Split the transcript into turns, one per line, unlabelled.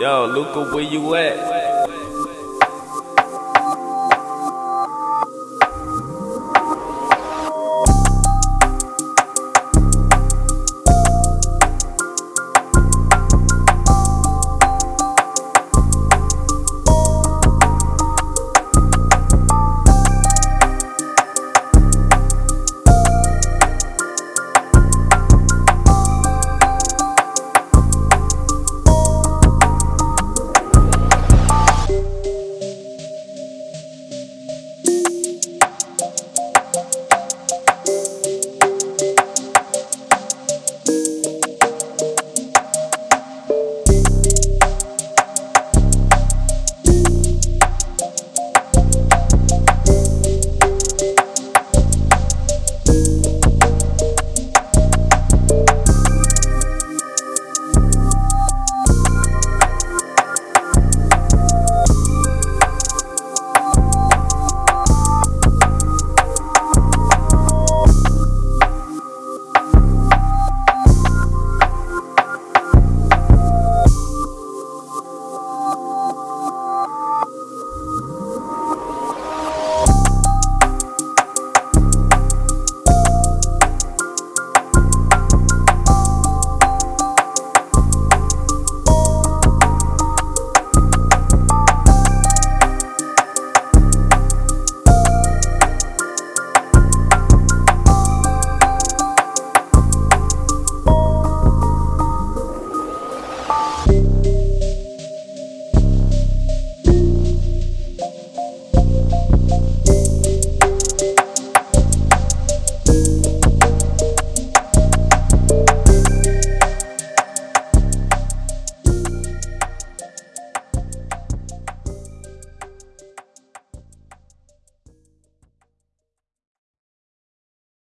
Yo, Luca, where you at?